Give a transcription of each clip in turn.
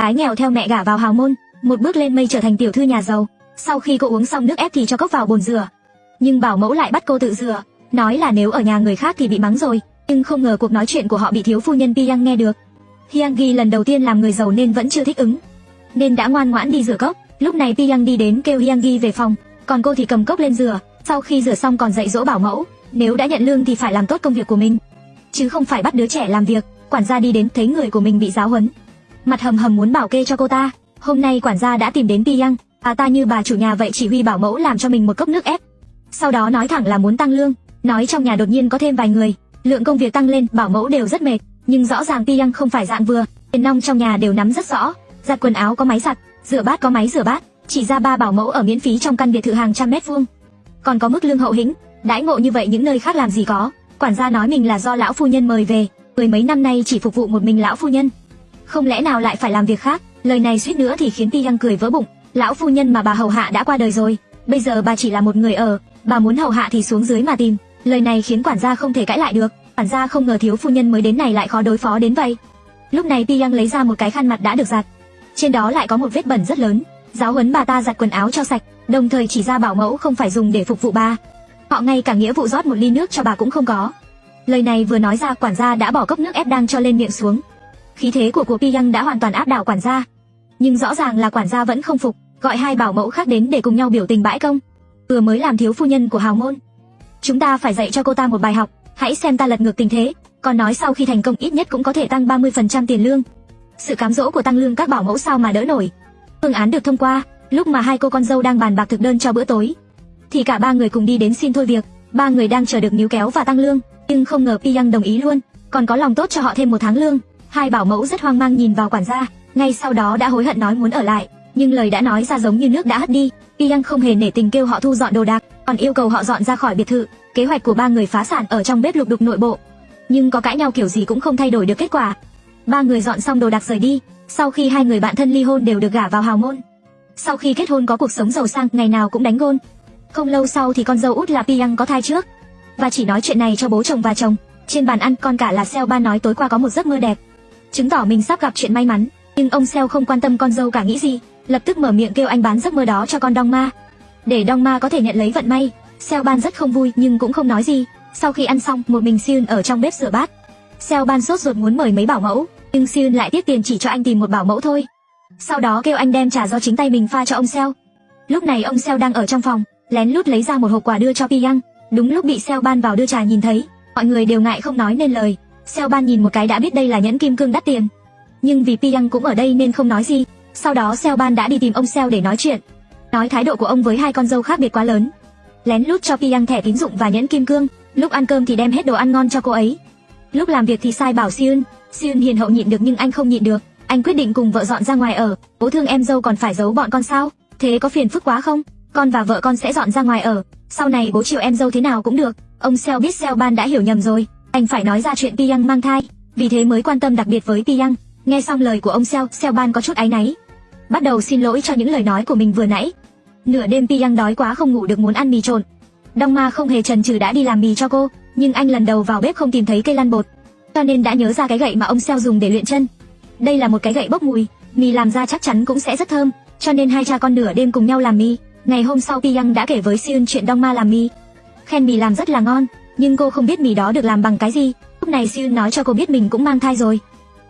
Ái nghèo theo mẹ gả vào hào môn, một bước lên mây trở thành tiểu thư nhà giàu. Sau khi cô uống xong nước ép thì cho cốc vào bồn rửa. Nhưng bảo mẫu lại bắt cô tự rửa, nói là nếu ở nhà người khác thì bị mắng rồi. Nhưng không ngờ cuộc nói chuyện của họ bị thiếu phu nhân Piang nghe được. Hyanggi lần đầu tiên làm người giàu nên vẫn chưa thích ứng, nên đã ngoan ngoãn đi rửa cốc. Lúc này Piang đi đến kêu Hyanggi về phòng, còn cô thì cầm cốc lên rửa. Sau khi rửa xong còn dạy dỗ bảo mẫu, nếu đã nhận lương thì phải làm tốt công việc của mình, chứ không phải bắt đứa trẻ làm việc. Quản gia đi đến thấy người của mình bị giáo huấn, mặt hầm hầm muốn bảo kê cho cô ta. Hôm nay quản gia đã tìm đến Piang, à ta như bà chủ nhà vậy chỉ huy bảo mẫu làm cho mình một cốc nước ép. Sau đó nói thẳng là muốn tăng lương, nói trong nhà đột nhiên có thêm vài người, lượng công việc tăng lên, bảo mẫu đều rất mệt, nhưng rõ ràng Piang không phải dạng vừa, tiền nong trong nhà đều nắm rất rõ, giặt quần áo có máy giặt, rửa bát có máy rửa bát, chỉ ra ba bảo mẫu ở miễn phí trong căn biệt thự hàng trăm mét vuông. Còn có mức lương hậu hĩnh, đãi ngộ như vậy những nơi khác làm gì có. Quản gia nói mình là do lão phu nhân mời về, mười mấy năm nay chỉ phục vụ một mình lão phu nhân. Không lẽ nào lại phải làm việc khác? Lời này suýt nữa thì khiến Ti Yang cười vỡ bụng. Lão phu nhân mà bà hầu hạ đã qua đời rồi, bây giờ bà chỉ là một người ở, bà muốn hầu hạ thì xuống dưới mà tìm. Lời này khiến quản gia không thể cãi lại được. Quản gia không ngờ thiếu phu nhân mới đến này lại khó đối phó đến vậy. Lúc này Ti Yang lấy ra một cái khăn mặt đã được giặt, trên đó lại có một vết bẩn rất lớn. Giáo huấn bà ta giặt quần áo cho sạch, đồng thời chỉ ra bảo mẫu không phải dùng để phục vụ bà. Họ ngay cả nghĩa vụ rót một ly nước cho bà cũng không có. Lời này vừa nói ra quản gia đã bỏ cốc nước ép đang cho lên miệng xuống. Khí thế của của Piyang đã hoàn toàn áp đảo quản gia. Nhưng rõ ràng là quản gia vẫn không phục, gọi hai bảo mẫu khác đến để cùng nhau biểu tình bãi công. Vừa mới làm thiếu phu nhân của hào môn. Chúng ta phải dạy cho cô ta một bài học, hãy xem ta lật ngược tình thế, còn nói sau khi thành công ít nhất cũng có thể tăng 30% tiền lương. Sự cám dỗ của tăng lương các bảo mẫu sao mà đỡ nổi. Phương án được thông qua, lúc mà hai cô con dâu đang bàn bạc thực đơn cho bữa tối, thì cả ba người cùng đi đến xin thôi việc. Ba người đang chờ được níu kéo và tăng lương, nhưng không ngờ Piyang đồng ý luôn, còn có lòng tốt cho họ thêm một tháng lương. Hai bảo mẫu rất hoang mang nhìn vào quản gia, ngay sau đó đã hối hận nói muốn ở lại, nhưng lời đã nói ra giống như nước đã hất đi. Piang không hề nể tình kêu họ thu dọn đồ đạc, còn yêu cầu họ dọn ra khỏi biệt thự. Kế hoạch của ba người phá sản ở trong bếp lục đục nội bộ, nhưng có cãi nhau kiểu gì cũng không thay đổi được kết quả. Ba người dọn xong đồ đạc rời đi, sau khi hai người bạn thân ly hôn đều được gả vào hào môn. Sau khi kết hôn có cuộc sống giàu sang, ngày nào cũng đánh gôn. Không lâu sau thì con dâu út là Piang có thai trước, và chỉ nói chuyện này cho bố chồng và chồng. Trên bàn ăn con cả là Seo Ba nói tối qua có một giấc mơ đẹp, chứng tỏ mình sắp gặp chuyện may mắn. Nhưng ông Seo không quan tâm con dâu cả nghĩ gì, lập tức mở miệng kêu anh bán giấc mơ đó cho con Dong Ma, để Dong Ma có thể nhận lấy vận may. Seo Ban rất không vui nhưng cũng không nói gì. Sau khi ăn xong, một mình Siun ở trong bếp rửa bát. Seo Ban sốt ruột muốn mời mấy bảo mẫu, nhưng Siun lại tiếc tiền chỉ cho anh tìm một bảo mẫu thôi. Sau đó kêu anh đem trà do chính tay mình pha cho ông Seo. Lúc này ông Seo đang ở trong phòng, lén lút lấy ra một hộp quà đưa cho Piyang. Đúng lúc bị Seo Ban vào đưa trà nhìn thấy, mọi người đều ngại không nói nên lời. Seo Ban nhìn một cái đã biết đây là nhẫn kim cương đắt tiền. Nhưng vì Piang cũng ở đây nên không nói gì. Sau đó Seo Ban đã đi tìm ông Seo để nói chuyện. Nói thái độ của ông với hai con dâu khác biệt quá lớn. Lén lút cho Piang thẻ tín dụng và nhẫn kim cương, lúc ăn cơm thì đem hết đồ ăn ngon cho cô ấy. Lúc làm việc thì sai bảo Siun. Siun hiền hậu nhịn được nhưng anh không nhịn được, anh quyết định cùng vợ dọn ra ngoài ở, bố thương em dâu còn phải giấu bọn con sao? Thế có phiền phức quá không? Con và vợ con sẽ dọn ra ngoài ở, sau này bố chiều em dâu thế nào cũng được. Ông Seo biết Seo Ban đã hiểu nhầm rồi, anh phải nói ra chuyện Piyang mang thai, vì thế mới quan tâm đặc biệt với Piyang. Nghe xong lời của ông Seo, Seo Ban có chút áy náy, bắt đầu xin lỗi cho những lời nói của mình vừa nãy. Nửa đêm Piyang đói quá không ngủ được muốn ăn mì trộn. Đông Ma không hề chần chừ đã đi làm mì cho cô, nhưng anh lần đầu vào bếp không tìm thấy cây lăn bột, cho nên đã nhớ ra cái gậy mà ông Seo dùng để luyện chân. Đây là một cái gậy bốc mùi, mì làm ra chắc chắn cũng sẽ rất thơm, cho nên hai cha con nửa đêm cùng nhau làm mì. Ngày hôm sau Piyang đã kể với Seun chuyện Đông Ma làm mì. Khen mì làm rất là ngon, nhưng cô không biết mì đó được làm bằng cái gì. Lúc này Siun nói cho cô biết mình cũng mang thai rồi.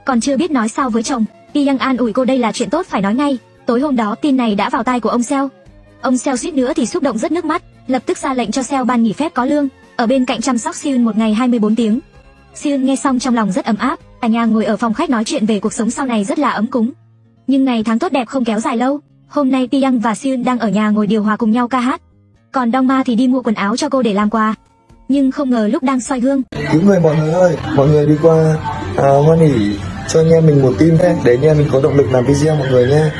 Còn chưa biết nói sao với chồng, Piyang an ủi cô đây là chuyện tốt phải nói ngay. Tối hôm đó tin này đã vào tai của ông Seo. Ông Seo suýt nữa thì xúc động rất nước mắt, lập tức ra lệnh cho Seo ban nghỉ phép có lương, ở bên cạnh chăm sóc Siun một ngày 24 tiếng. Siun nghe xong trong lòng rất ấm áp, cả nhà ngồi ở phòng khách nói chuyện về cuộc sống sau này rất là ấm cúng. Nhưng ngày tháng tốt đẹp không kéo dài lâu, hôm nay Piyang và Siun đang ở nhà ngồi điều hòa cùng nhau ca hát. Còn Dong Ma thì đi mua quần áo cho cô để làm quà. Nhưng không ngờ lúc đang soi gương, Những người mọi người ơi, mọi người đi qua à, hoan hỉ cho anh em mình một tim nhé, để anh em mình có động lực làm video mọi người nhé.